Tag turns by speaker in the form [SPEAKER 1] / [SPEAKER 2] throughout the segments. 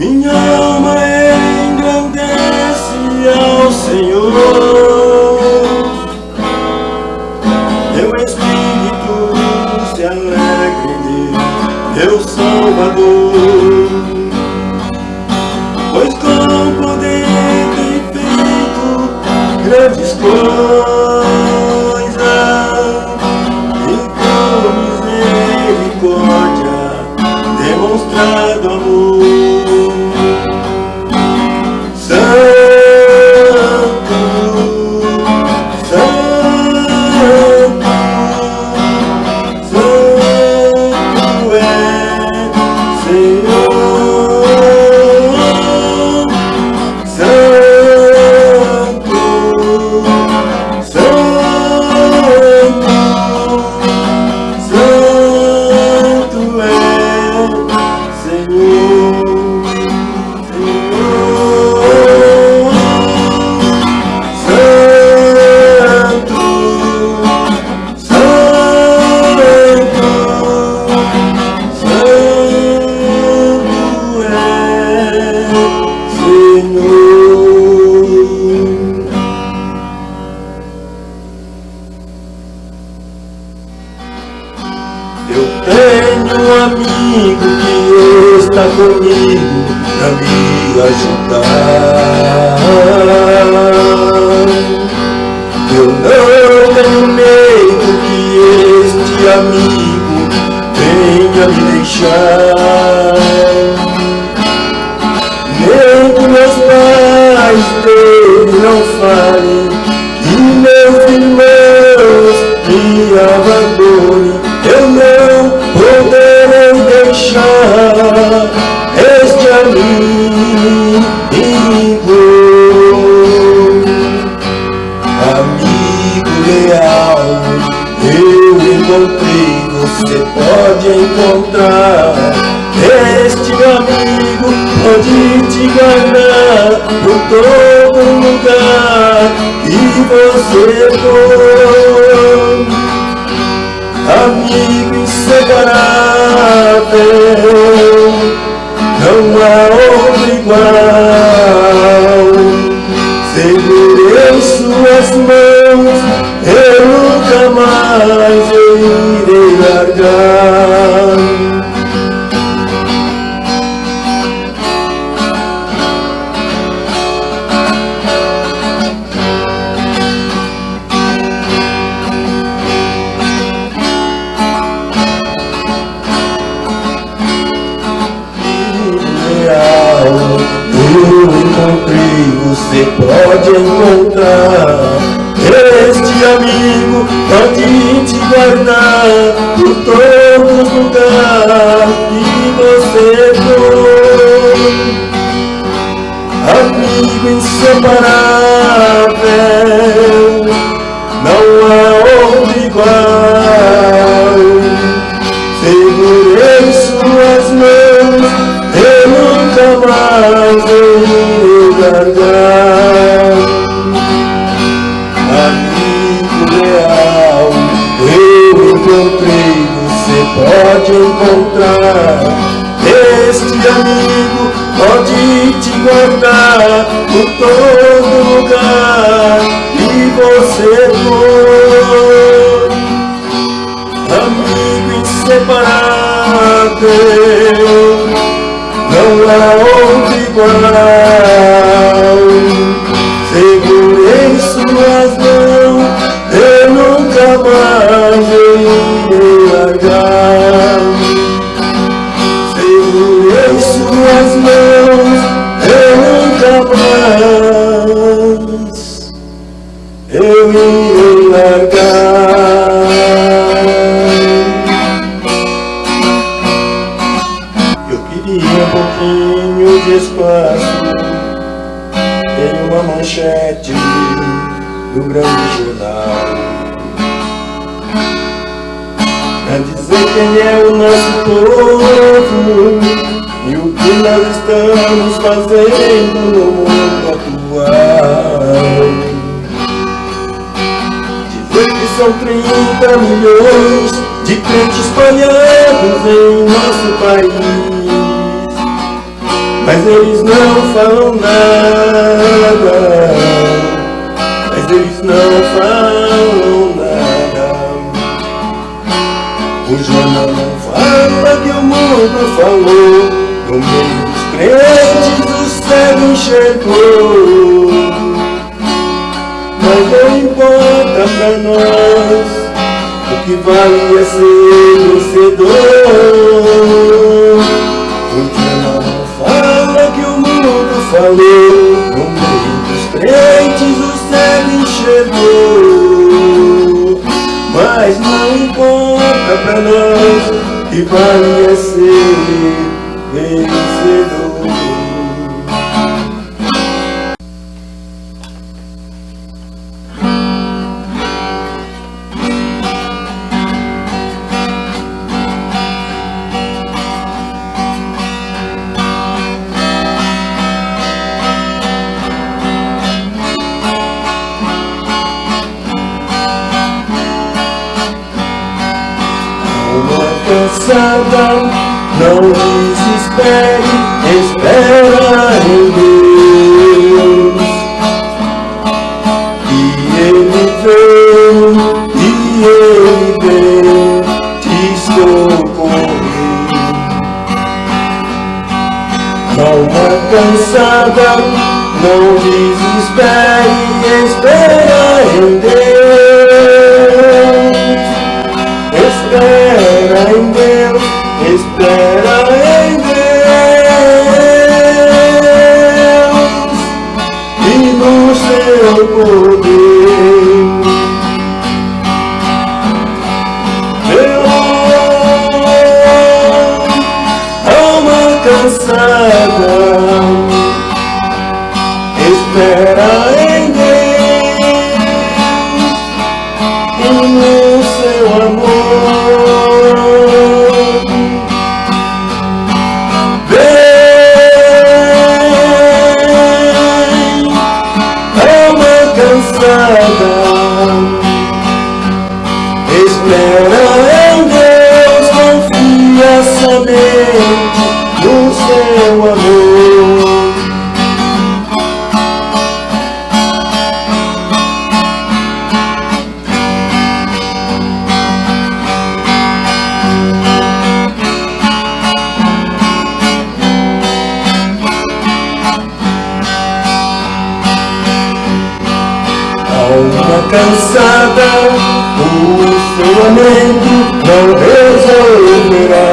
[SPEAKER 1] Minha alma engrandece ao Senhor. Meu espírito se alegra em Deus, meu Salvador. Pois com poder tem feito grandes coisas Eu não tenho medo que este amigo venha me deixar. você pode encontrar Este amigo pode te guardar Por todo lugar que você é for Amigo inseparável. Pode te guardar por todo lugar lugares que você for Amigo inseparável grande amigo pode te guardar por todo lugar e você for. Amigo inseparável não há outro igual. quem é o nosso povo e o que nós estamos fazendo no mundo atual. Dizer que são 30 milhões de crentes espalhados em nosso país, mas eles não falam nada, mas eles não falam falou No meio dos crentes o cego enxergou. Mas não importa pra nós O que vale é ser vencedor. O jornal não fala que o mundo falou No meio dos crentes o cego enxergou. Mas não importa pra nós que vale cansada, não desespere, espera em Deus. E Ele vem, e Ele vem te socorrer. Alma cansada, não desespere, espera Alma cansada, o seu lamento não resolverá.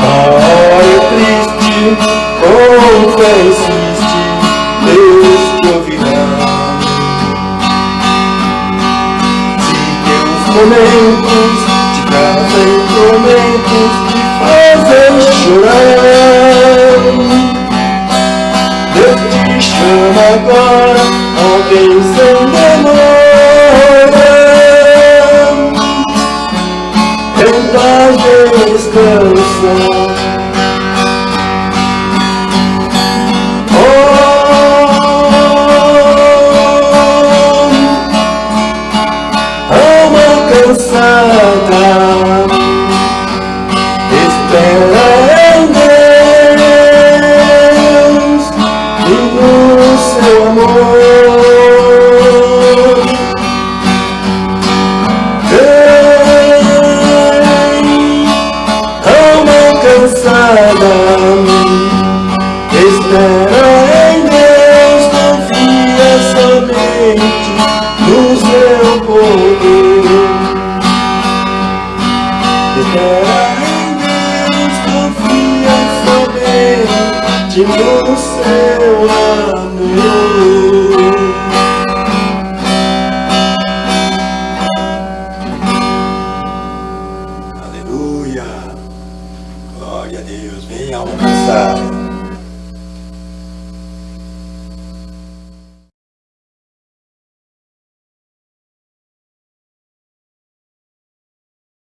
[SPEAKER 1] A hora é triste, com fé insiste, Deus te ouvirá. Se teus momentos te trazem tormentos, te fazem chorar. Agora, alguém sem demora. Tenta descansar.